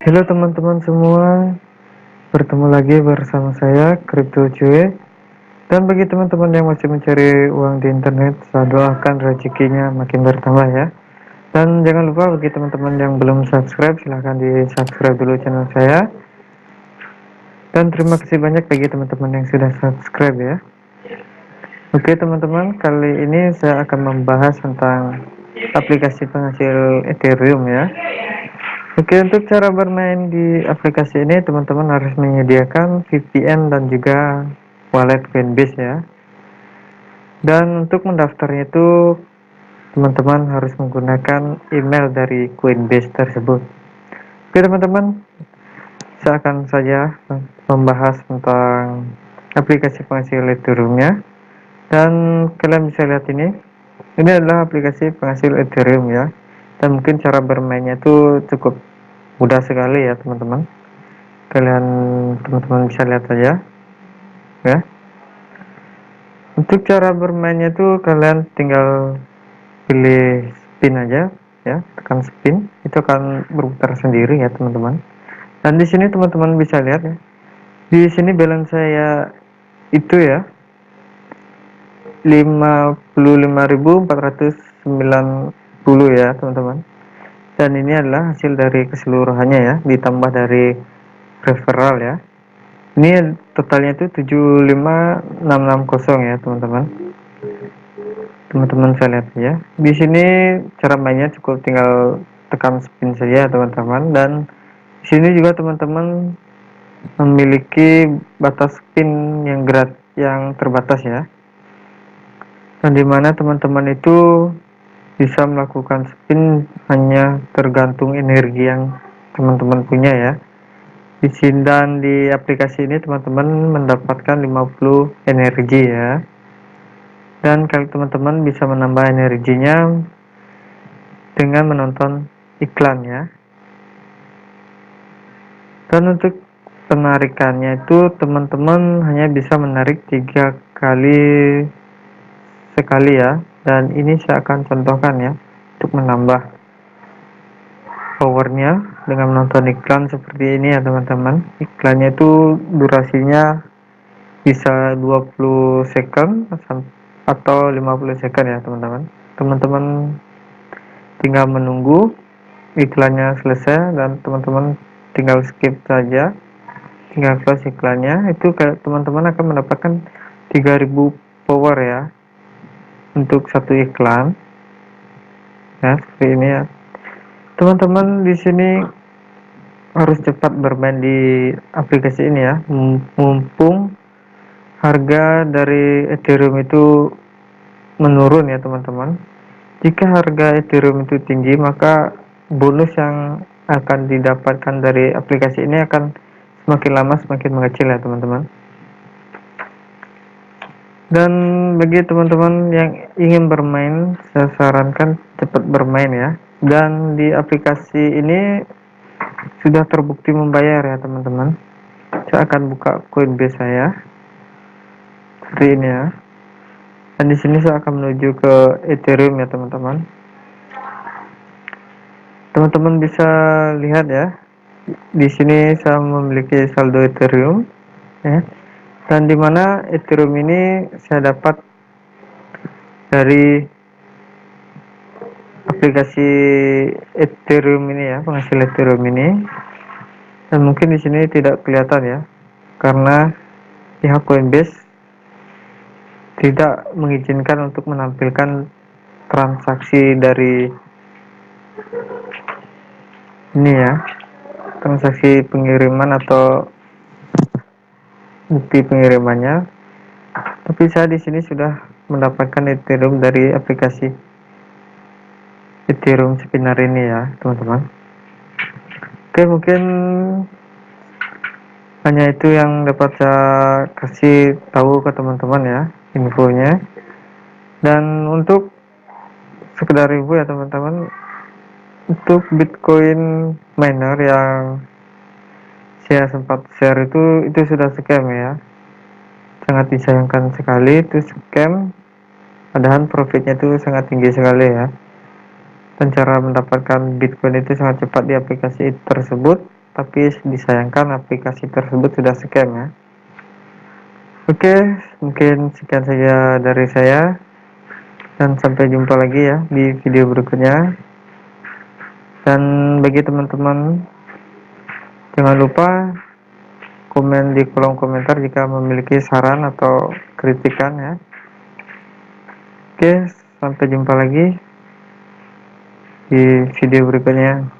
Halo teman-teman semua, bertemu lagi bersama saya Crypto Cuy. Dan bagi teman-teman yang masih mencari uang di internet, saya doakan rezekinya makin bertambah ya. Dan jangan lupa bagi teman-teman yang belum subscribe, silahkan di subscribe dulu channel saya. Dan terima kasih banyak bagi teman-teman yang sudah subscribe ya. Oke teman-teman, kali ini saya akan membahas tentang aplikasi penghasil Ethereum ya. Oke untuk cara bermain di aplikasi ini teman-teman harus menyediakan VPN dan juga wallet Coinbase ya. Dan untuk mendaftarnya itu teman-teman harus menggunakan email dari Coinbase tersebut. Oke teman-teman saya akan saja membahas tentang aplikasi penghasil Ethereum-nya. Dan kalian bisa lihat ini. Ini adalah aplikasi penghasil Ethereum ya. Dan mungkin cara bermainnya itu cukup mudah sekali ya teman-teman. Kalian teman-teman bisa lihat saja ya. Untuk cara bermainnya itu kalian tinggal pilih spin aja ya. Tekan spin itu akan berputar sendiri ya teman-teman. Dan di sini teman-teman bisa lihat ya. Di sini balance saya itu ya 55.490 ya teman-teman dan ini adalah hasil dari keseluruhannya ya ditambah dari referral ya. Ini totalnya itu 75660 ya teman-teman. Teman-teman saya lihat ya. Di sini cara mainnya cukup tinggal tekan spin saja teman-teman. Dan di sini juga teman-teman memiliki batas spin yang gerak yang terbatas ya. Dan di mana teman-teman itu bisa melakukan spin hanya tergantung energi yang teman-teman punya ya. Di sini dan di aplikasi ini teman-teman mendapatkan 50 energi ya. Dan kalau teman-teman bisa menambah energinya dengan menonton iklan ya. Dan untuk penarikannya itu teman-teman hanya bisa menarik tiga kali sekali ya dan ini saya akan contohkan ya untuk menambah powernya dengan menonton iklan seperti ini ya teman-teman. Iklannya itu durasinya bisa 20 second atau 50 second ya teman-teman. Teman-teman tinggal menunggu iklannya selesai dan teman-teman tinggal skip saja tinggal close iklannya. Itu teman-teman akan mendapatkan 3000 power ya untuk satu iklan. Ya seperti ini ya. Teman-teman di sini harus cepat bermain di aplikasi ini ya. Mumpung harga dari Ethereum itu menurun ya teman-teman. Jika harga Ethereum itu tinggi maka bonus yang akan didapatkan dari aplikasi ini akan semakin lama semakin mengecil ya teman-teman dan bagi teman-teman yang ingin bermain saya sarankan cepat bermain ya. Dan di aplikasi ini sudah terbukti membayar ya teman-teman. Saya akan buka Coinbase saya. Seperti ini ya. Dan di sini saya akan menuju ke Ethereum ya teman-teman. Teman-teman bisa lihat ya. Di sini saya memiliki saldo Ethereum ya dan di mana Ethereum ini saya dapat dari aplikasi Ethereum ini ya penghasil Ethereum ini. Dan mungkin di sini tidak kelihatan ya karena pihak Coinbase tidak mengizinkan untuk menampilkan transaksi dari ini ya transaksi pengiriman atau bukti pengirimannya. Tapi saya di sini sudah mendapatkan Ethereum dari aplikasi Ethereum Spinner ini ya teman-teman. Oke mungkin hanya itu yang dapat saya kasih tahu ke teman-teman ya infonya. Dan untuk sekedar info ya teman-teman untuk Bitcoin miner yang saya sempat share itu itu sudah scam ya. Sangat disayangkan sekali itu scam. Padahal profitnya itu sangat tinggi sekali ya. Dan cara mendapatkan bitcoin itu sangat cepat di aplikasi tersebut. Tapi disayangkan aplikasi tersebut sudah scam ya. Oke mungkin sekian saja dari saya. Dan sampai jumpa lagi ya di video berikutnya. Dan bagi teman-teman jangan lupa komen di kolom komentar jika memiliki saran atau kritikan ya. Oke sampai jumpa lagi di video berikutnya